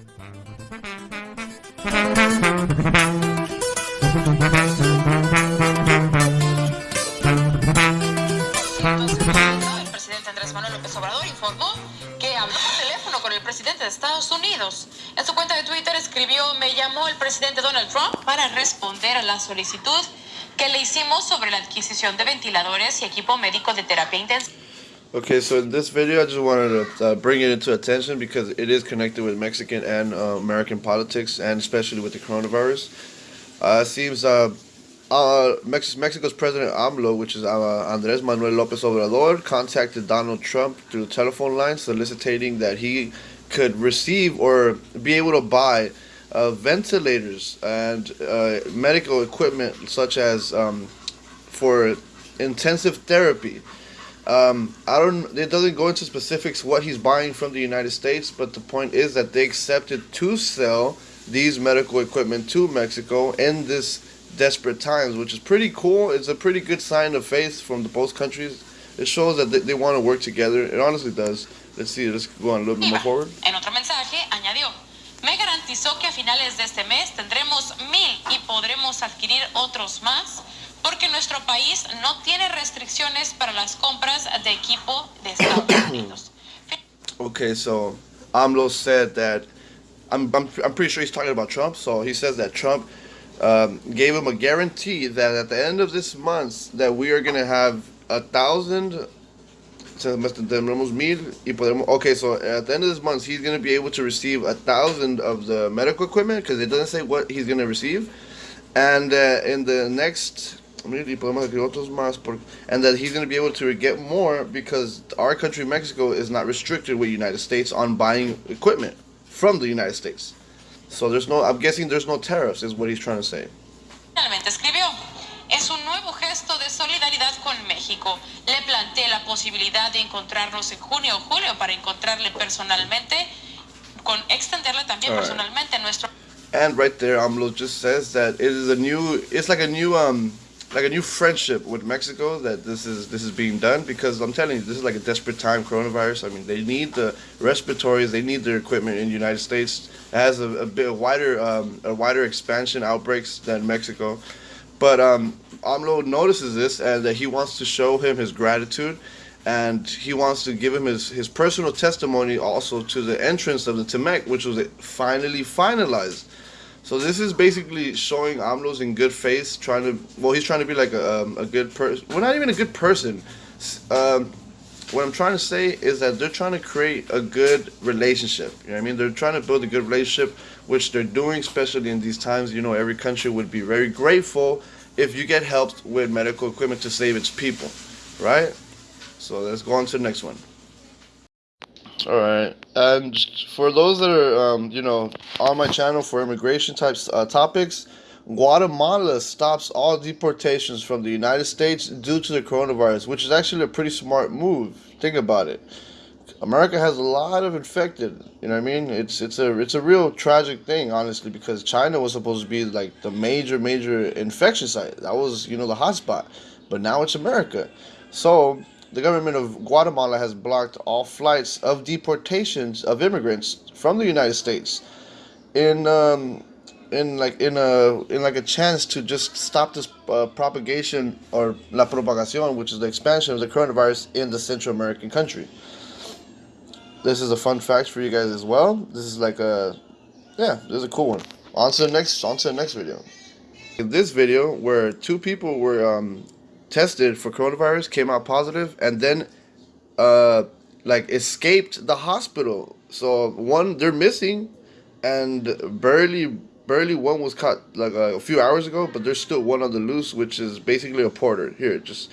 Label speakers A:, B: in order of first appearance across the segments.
A: El presidente Andrés Manuel López Obrador informó que habló por teléfono con el presidente de Estados Unidos. En su cuenta de Twitter escribió, me llamó el presidente Donald Trump para responder a la solicitud que le hicimos sobre la adquisición de ventiladores y equipo médico de terapia intensiva.
B: Okay, so in this video, I just wanted to uh, bring it into attention because it is connected with Mexican and uh, American politics, and especially with the coronavirus. Uh, it seems uh, uh, Mex Mexico's President AMLO, which is uh, Andrés Manuel López Obrador, contacted Donald Trump through telephone line, soliciting that he could receive or be able to buy ventilators and medical equipment such as um, for intensive therapy. Um, I don't. It doesn't go into specifics what he's buying from the United States, but the point is that they accepted to sell these medical equipment to Mexico in this desperate times, which is pretty cool. It's a pretty good sign of faith from the both countries. It shows that they, they want to work together. It honestly does. Let's see. Let's go on a little bit more forward.
A: En otro mensaje añadió, me garantizó que a finales de este mes tendremos mil y podremos adquirir otros más porque nuestro país no tiene restricciones para las compras de equipo de Estados Unidos.
B: Okay, so AMLO said that I'm, I'm, I'm pretty sure he's talking about Trump. So he says that Trump um, gave him a guarantee that at the end of this month that we are gonna have a thousand. Tendremos mil y podemos. Okay, so at the end of this month, he's gonna be able to receive a thousand of the medical equipment because it doesn't say what he's gonna receive, and uh, in the next. Mil y podemos adquirir otros más por- And that he's going to be able to get more because our country, Mexico, is not restricted with United States on buying equipment from the United States. So there's no, I'm guessing there's no tariffs, is what he's trying to say.
A: Escribió, es un nuevo gesto de solidaridad con México. Le planteé la posibilidad de encontrarnos en junio o julio para encontrarle personalmente, con extenderle también
B: Alright.
A: personalmente nuestro
B: And right there, AMLO just says that it is a new, it's like a new, um, like a new friendship with Mexico that this is this is being done because I'm telling you, this is like a desperate time, coronavirus. I mean, they need the respiratories, they need their equipment in the United States. It has a, a bit wider, um, a wider expansion outbreaks than Mexico. But um, AMLO notices this and that he wants to show him his gratitude and he wants to give him his, his personal testimony also to the entrance of the T-MEC, which was finally finalized. So this is basically showing AMLO's in good faith, trying to, well, he's trying to be like a, um, a good person. Well, not even a good person. Um, what I'm trying to say is that they're trying to create a good relationship. You know what I mean? They're trying to build a good relationship, which they're doing, especially in these times. You know, every country would be very grateful if you get helped with medical equipment to save its people, right? So let's go on to the next one. All right, and for those that are, um, you know, on my channel for immigration types uh, topics, Guatemala stops all deportations from the United States due to the coronavirus, which is actually a pretty smart move. Think about it. America has a lot of infected. You know what I mean? It's it's a it's a real tragic thing, honestly, because China was supposed to be like the major major infection site. That was you know the hotspot, but now it's America. So the government of Guatemala has blocked all flights of deportations of immigrants from the United States in um, in like in a in like a chance to just stop this uh, propagation or la propagación, which is the expansion of the coronavirus in the Central American country. This is a fun fact for you guys as well. This is like a yeah, this is a cool one. On to the next on to the next video. In this video, where two people were um, tested for coronavirus, came out positive, and then uh, like escaped the hospital. So one they're missing, and barely barely one was caught like a few hours ago, but there's still one on the loose, which is basically a porter. Here, just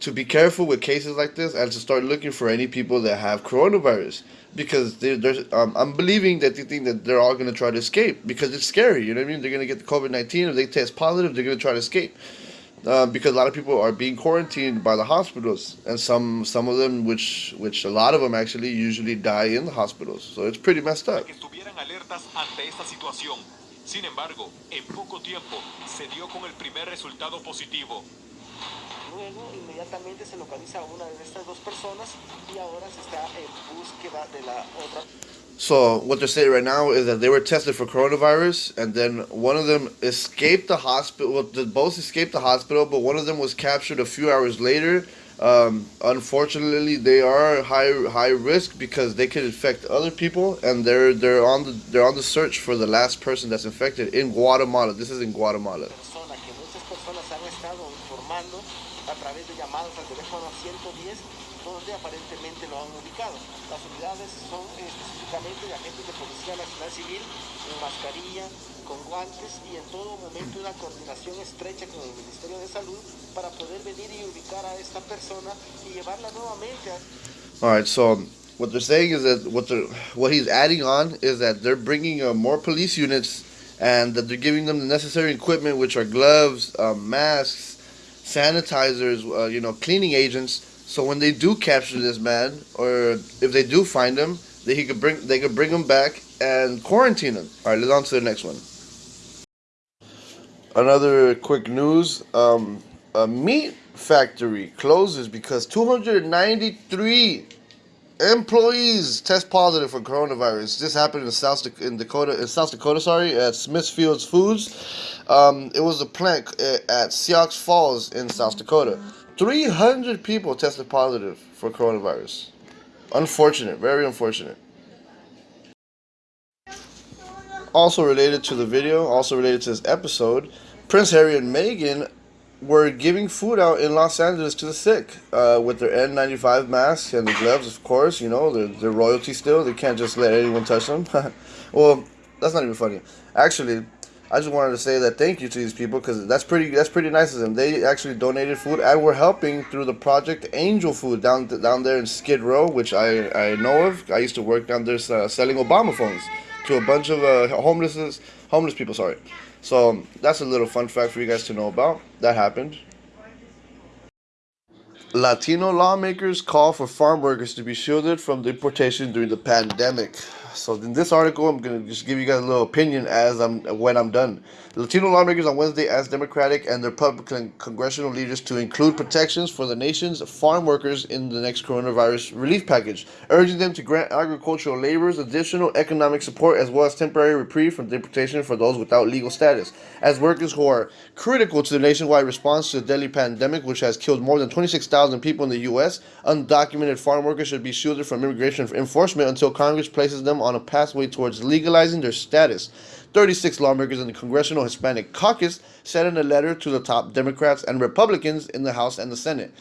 B: to be careful with cases like this and to start looking for any people that have coronavirus because they're um, I'm believing that they think that they're all going to try to escape because it's scary. You know what I mean? They're going to get the COVID 19. If they test positive, they're going to try to escape. Uh, because a lot of people are being quarantined by the hospitals, and some some of them, which which a lot of them actually usually die in the hospitals. So it's pretty messed up.
C: Sin embargo, en poco tiempo se dio con el primer resultado positivo.
D: Luego, inmediatamente se localiza una de estas dos personas y ahora se está en búsqueda de la otra.
B: So what they're saying right now is that they were tested for coronavirus, and then one of them escaped the hospital. Well, both escaped the hospital, but one of them was captured a few hours later um, unfortunately, they are high high risk because they could infect other people, and they're they're on the they're on the search for the last person that's infected in Guatemala. This is in Guatemala. Donde aparentemente lo han ubicado. Las unidades son específicamente de agentes de Policía Nacional Civil en mascarilla, con guantes y en todo momento una coordinación estrecha con el Ministerio de Salud para poder venir y ubicar a esta persona y llevarla nuevamente a... All right, so what they're saying is that what they're, what he's adding on is that they're bringing uh, more police units and that they're giving them the necessary equipment, which are gloves, um, masks, sanitizers, uh, you know, cleaning agents. So when they do capture this man, or if they do find him, they he could bring they could bring him back and quarantine him. All right, let's on to the next one. Another quick news: um, a meat factory closes because 293 employees test positive for coronavirus. This happened in South in Dakota, in South Dakota, sorry, at Smithfield's Foods. Um, it was a plant uh, at Sioux Falls in South Dakota. 300 people tested positive for coronavirus. Unfortunate, very unfortunate. Also related to the video, also related to this episode, Prince Harry and Meghan were giving food out in Los Angeles to the sick uh, with their N95 masks and the gloves, of course. You know, they're, they're royalty still. They can't just let anyone touch them. well, that's not even funny. Actually, I just wanted to say that thank you to these people because that's pretty that's pretty nice of them. They actually donated food and we're helping through the project Angel Food down down there in Skid Row, which I I know of. I used to work down there uh, selling Obama phones to a bunch of uh, homeless homeless people. Sorry. So that's a little fun fact for you guys to know about. That happened. Latino lawmakers call for farm workers to be shielded from deportation during the pandemic. So in this article, I'm gonna just give you guys a little opinion as I'm when I'm done. Latino lawmakers on Wednesday asked Democratic and their Republican congressional leaders to include protections for the nation's farm workers in the next coronavirus relief package, urging them to grant agricultural laborers additional economic support as well as temporary reprieve from deportation for those without legal status, as workers who are critical to the nationwide response to the deadly pandemic, which has killed more than 26,000 people in the U.S. Undocumented farm workers should be shielded from immigration enforcement until Congress places them on a pathway towards legalizing their status. 36 lawmakers in the Congressional Hispanic Caucus sent in a letter to the top Democrats and Republicans in the House and the Senate.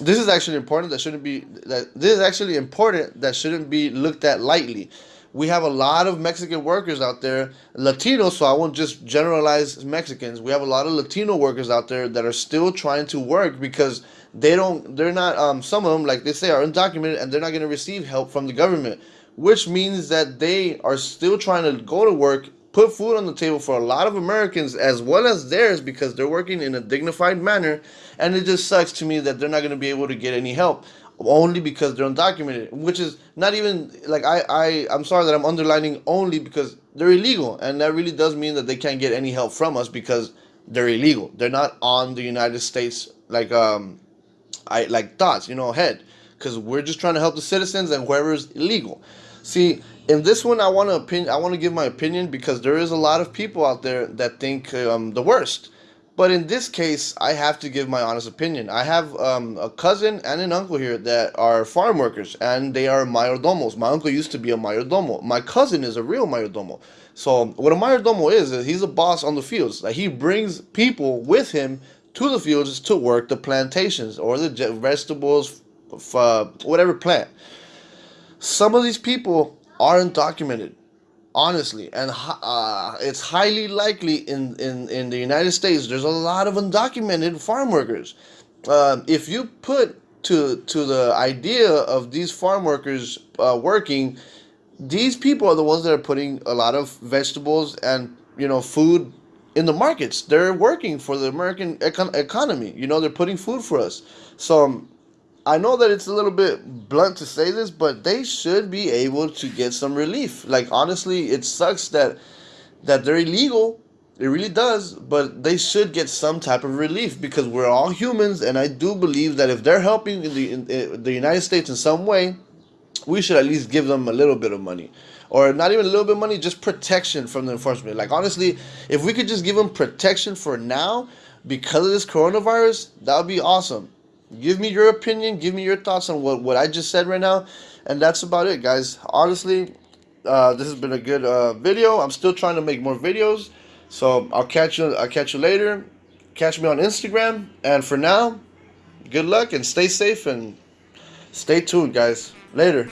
B: This is actually important. That shouldn't be that. This is actually important. That shouldn't be looked at lightly. We have a lot of Mexican workers out there, Latinos. So I won't just generalize Mexicans. We have a lot of Latino workers out there that are still trying to work because they don't. They're not. Um, some of them, like they say, are undocumented and they're not going to receive help from the government which means that they are still trying to go to work, put food on the table for a lot of Americans as well as theirs because they're working in a dignified manner. And it just sucks to me that they're not going to be able to get any help only because they're undocumented, which is not even like I, I I'm sorry that I'm underlining only because they're illegal, and that really does mean that they can't get any help from us because they're illegal. They're not on the United States like um I like thoughts, you know, head because we're just trying to help the citizens and whoever's illegal. See, in this one, I want to opinion. I want to give my opinion because there is a lot of people out there that think um, the worst. But in this case, I have to give my honest opinion. I have um, a cousin and an uncle here that are farm workers, and they are mayordomos. My uncle used to be a mayordomo. My cousin is a real mayordomo. So what a mayordomo is, is he's a boss on the fields. Like he brings people with him to the fields to work the plantations or the vegetables, uh, whatever plant. Some of these people are undocumented, honestly, and uh, it's highly likely in, in, in the United States there's a lot of undocumented farm workers. um, if you put to to the idea of these farm workers uh, working, these people are the ones that are putting a lot of vegetables and you know food in the markets. They're working for the American econ- economy. You know, they're putting food for us. So um, I know that it's a little bit blunt to say this, but they should be able to get some relief. Like honestly, it sucks that that they're illegal. It really does, but they should get some type of relief because we're all humans, and I do believe that if they're helping in the in, in the United States in some way, we should at least give them a little bit of money or not even a little bit of money just protection from the enforcement like honestly if we could just give them protection for now because of this coronavirus that would be awesome give me your opinion give me your thoughts on what, what i just said right now and that's about it guys. Honestly uh, this has been a good uh, video. I'm still trying to make more videos so i'll catch you i'll catch you later. Catch me on instagram and for now good luck and stay safe and stay tuned guys. Later.